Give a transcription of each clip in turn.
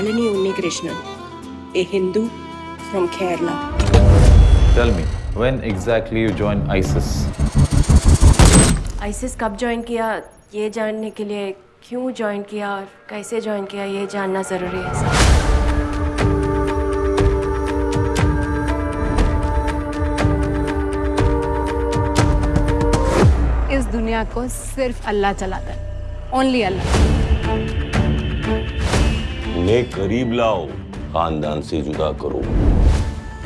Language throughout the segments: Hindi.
Shalini Unnikrishnan, a Hindu from Kerala. Tell me, when exactly you joined ISIS? ISIS कब ज्वाइन किया? ये जानने के लिए क्यों ज्वाइन किया और कैसे ज्वाइन किया ये जानना ज़रूरी है सर इस दुनिया को सिर्फ़ अल्लाह चलाता है। ओनली अल्लाह। उन्हें करीब लाओ खानदान से जुदा करो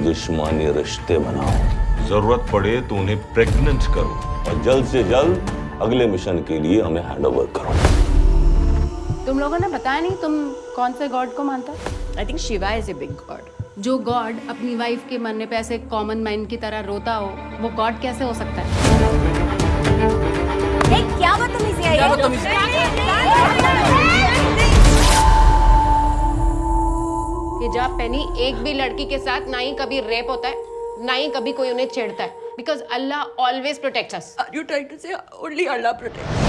दुश्मनी रिश्ते बनाओ। ज़रूरत पड़े तो उन्हें प्रेग्नेंट करो और जल्द से जल्द अगले मिशन के लिए हमें हैंडओवर करो। तुम लोगों ने बताया नहीं तुम कौन से गॉड को मानता I think Shiva is a big god जो गॉड अपनी वाइफ के मरने पे ऐसे कॉमन मैन की तरह रोता हो वो गॉड कैसे हो सकता है? क्या बदतमीजी है? हिजाब पहनी एक भी लड़की के साथ ना ही कभी रेप होता है ना ही कभी कोई उन्हें छेड़ता है। Because Allah always protect us Are you trying to say only Allah protects?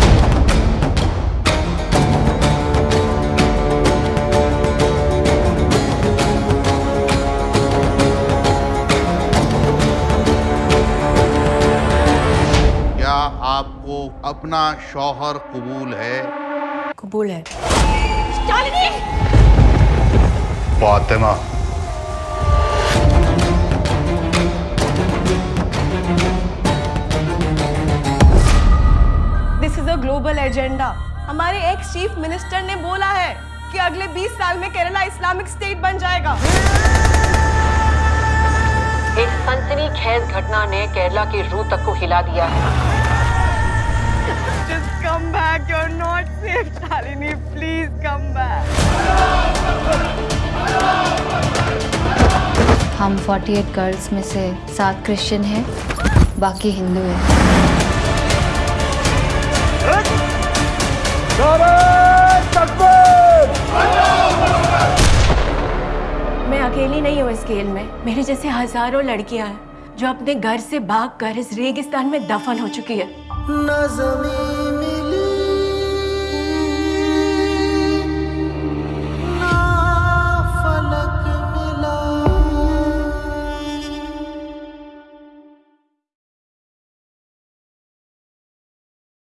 क्या आपको अपना शौहर कबूल है? कबूल है। Fatima this is a global agenda हमारे एक्स चीफ मिनिस्टर ने बोला है कि अगले 20 साल में केरला इस्लामिक स्टेट बन जाएगा। एक सनसनीखेज घटना ने केरला की रूह तक को हिला दिया है। हम 48 गर्ल्स में से सात क्रिश्चियन हैं बाकी हिंदू हैं। मैं अकेली नहीं हूँ इस खेल में। मेरे जैसे हज़ारों लड़कियाँ हैं जो अपने घर से भाग कर इस रेगिस्तान में दफन हो चुकी है। न ज़मीन